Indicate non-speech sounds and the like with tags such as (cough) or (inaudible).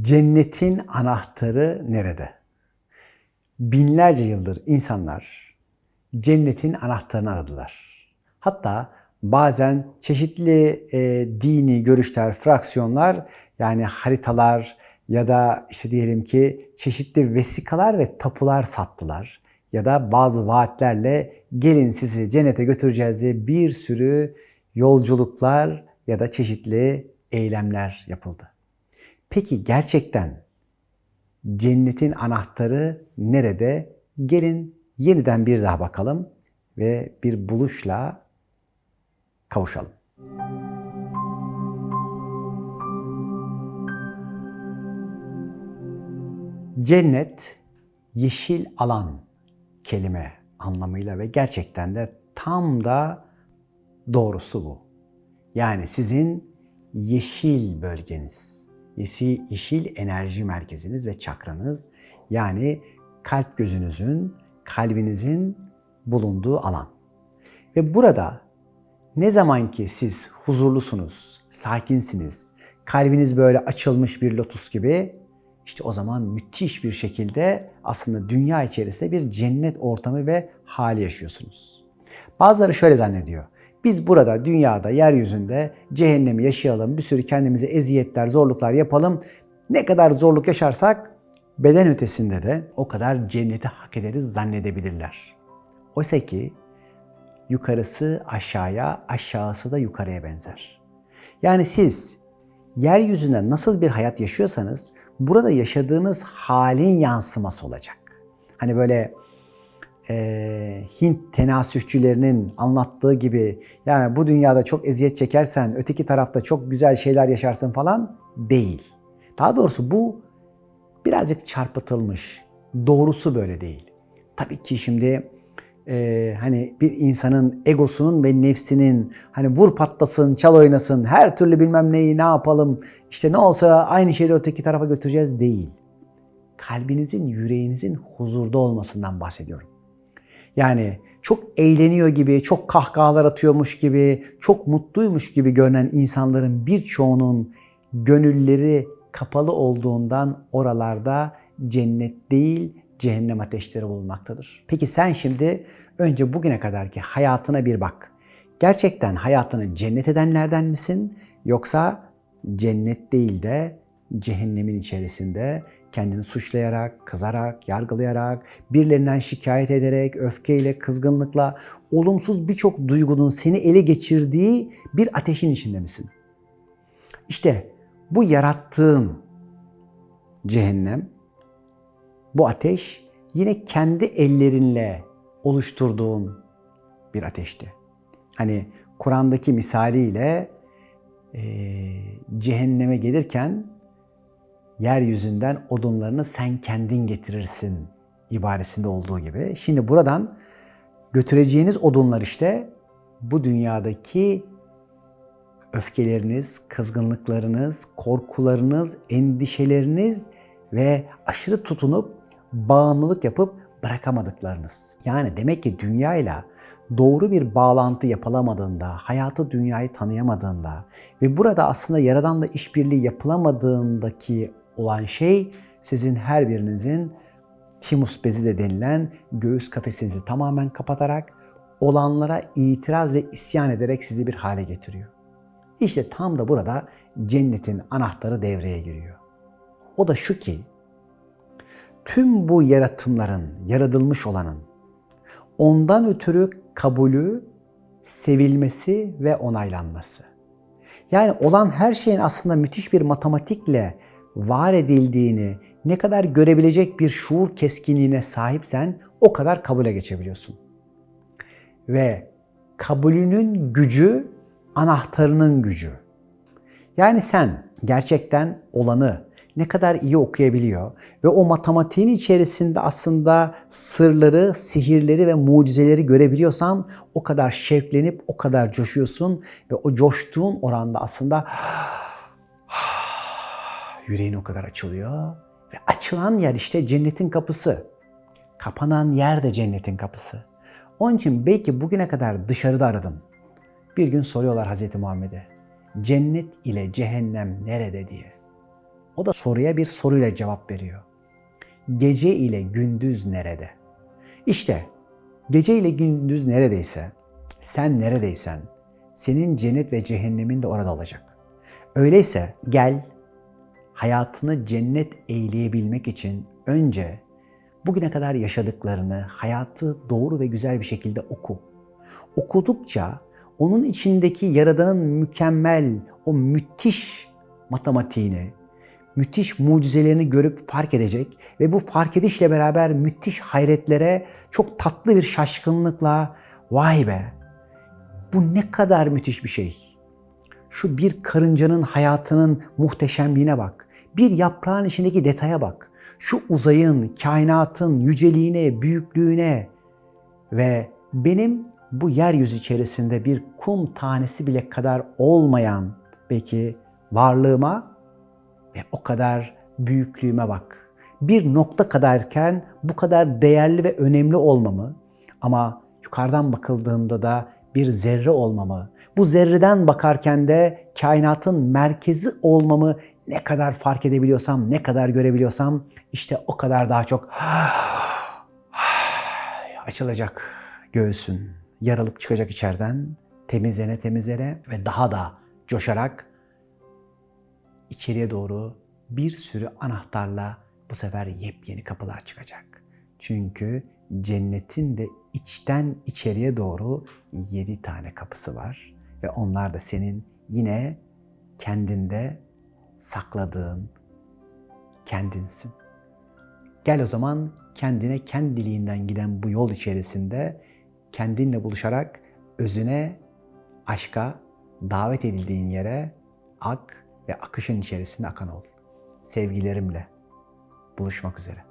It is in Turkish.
Cennetin anahtarı nerede? Binlerce yıldır insanlar cennetin anahtarını aradılar. Hatta bazen çeşitli e, dini görüşler, fraksiyonlar yani haritalar ya da işte diyelim ki çeşitli vesikalar ve tapular sattılar. Ya da bazı vaatlerle gelin sizi cennete götüreceğiz diye bir sürü yolculuklar ya da çeşitli eylemler yapıldı. Peki gerçekten cennetin anahtarı nerede? Gelin yeniden bir daha bakalım ve bir buluşla kavuşalım. Cennet yeşil alan kelime anlamıyla ve gerçekten de tam da doğrusu bu. Yani sizin yeşil bölgeniz, yeşil, enerji merkeziniz ve çakranız yani kalp gözünüzün, kalbinizin bulunduğu alan. Ve burada ne zaman ki siz huzurlusunuz, sakinsiniz, kalbiniz böyle açılmış bir lotus gibi işte o zaman müthiş bir şekilde aslında dünya içerisinde bir cennet ortamı ve hali yaşıyorsunuz. Bazıları şöyle zannediyor. Biz burada dünyada, yeryüzünde cehennemi yaşayalım, bir sürü kendimize eziyetler, zorluklar yapalım. Ne kadar zorluk yaşarsak beden ötesinde de o kadar cenneti hak ederiz zannedebilirler. Oysa ki yukarısı aşağıya, aşağısı da yukarıya benzer. Yani siz yeryüzünde nasıl bir hayat yaşıyorsanız burada yaşadığınız halin yansıması olacak. Hani böyle e, Hint tenasühçülerinin anlattığı gibi yani bu dünyada çok eziyet çekersen öteki tarafta çok güzel şeyler yaşarsın falan değil. Daha doğrusu bu birazcık çarpıtılmış. Doğrusu böyle değil. Tabii ki şimdi e, hani bir insanın egosunun ve nefsinin hani vur patlasın, çal oynasın, her türlü bilmem neyi ne yapalım, işte ne olsa aynı şeyi öteki tarafa götüreceğiz değil. Kalbinizin, yüreğinizin huzurda olmasından bahsediyorum. Yani çok eğleniyor gibi, çok kahkahalar atıyormuş gibi, çok mutluymuş gibi görünen insanların birçoğunun gönülleri kapalı olduğundan oralarda cennet değil, cehennem ateşleri bulunmaktadır. Peki sen şimdi önce bugüne kadarki hayatına bir bak. Gerçekten hayatını cennet edenlerden misin? Yoksa cennet değil de cehennemin içerisinde kendini suçlayarak, kızarak, yargılayarak, birilerinden şikayet ederek, öfkeyle, kızgınlıkla, olumsuz birçok duygunun seni ele geçirdiği bir ateşin içinde misin? İşte bu yarattığın cehennem, bu ateş yine kendi ellerinle oluşturduğun bir ateşti. Hani Kur'an'daki misaliyle e, cehenneme gelirken yeryüzünden odunlarını sen kendin getirirsin ibaresinde olduğu gibi. Şimdi buradan götüreceğiniz odunlar işte bu dünyadaki öfkeleriniz, kızgınlıklarınız, korkularınız, endişeleriniz ve aşırı tutunup bağımlılık yapıp bırakamadıklarınız. Yani demek ki dünyayla doğru bir bağlantı yapılamadığında, hayatı dünyayı tanıyamadığında ve burada aslında Yaradan'la işbirliği yapılamadığındaki olan şey sizin her birinizin timus bezi de denilen göğüs kafesinizi tamamen kapatarak olanlara itiraz ve isyan ederek sizi bir hale getiriyor. İşte tam da burada cennetin anahtarı devreye giriyor. O da şu ki tüm bu yaratımların, yaratılmış olanın ondan ötürü kabulü, sevilmesi ve onaylanması. Yani olan her şeyin aslında müthiş bir matematikle var edildiğini ne kadar görebilecek bir şuur keskinliğine sahipsen o kadar kabule geçebiliyorsun. Ve kabulünün gücü anahtarının gücü. Yani sen gerçekten olanı ne kadar iyi okuyabiliyor ve o matematiğin içerisinde aslında sırları, sihirleri ve mucizeleri görebiliyorsan o kadar şevklenip o kadar coşuyorsun ve o coştuğun oranda aslında yüreğin o kadar açılıyor ve açılan yer işte cennetin kapısı. Kapanan yer de cennetin kapısı. Onun için belki bugüne kadar dışarıda aradın. Bir gün soruyorlar Hz. Muhammed'e. Cennet ile cehennem nerede diye. O da soruya bir soruyla cevap veriyor. Gece ile gündüz nerede? İşte gece ile gündüz neredeyse, sen neredeysen, senin cennet ve cehennemin de orada olacak. Öyleyse gel hayatını cennet eyleyebilmek için önce bugüne kadar yaşadıklarını, hayatı doğru ve güzel bir şekilde oku. Okudukça onun içindeki Yaradan'ın mükemmel, o müthiş matematiğini, müthiş mucizelerini görüp fark edecek ve bu fark edişle beraber müthiş hayretlere çok tatlı bir şaşkınlıkla vay be bu ne kadar müthiş bir şey. Şu bir karıncanın hayatının muhteşemliğine bak. Bir yaprağın içindeki detaya bak. Şu uzayın, kainatın yüceliğine, büyüklüğüne ve benim bu yeryüzü içerisinde bir kum tanesi bile kadar olmayan belki varlığıma ve o kadar büyüklüğüme bak. Bir nokta kadarken bu kadar değerli ve önemli olmamı ama yukarıdan bakıldığında da bir zerre olmamı, bu zerreden bakarken de kainatın merkezi olmamı ne kadar fark edebiliyorsam, ne kadar görebiliyorsam işte o kadar daha çok (sighs) açılacak göğsün, yaralıp çıkacak içeriden, temizlene temizlene ve daha da coşarak içeriye doğru bir sürü anahtarla bu sefer yepyeni kapılar çıkacak. Çünkü cennetin de içten içeriye doğru yedi tane kapısı var. Ve onlar da senin yine kendinde sakladığın kendinsin. Gel o zaman kendine kendiliğinden giden bu yol içerisinde kendinle buluşarak özüne, aşka, davet edildiğin yere ak ve akışın içerisinde akan ol. Sevgilerimle buluşmak üzere.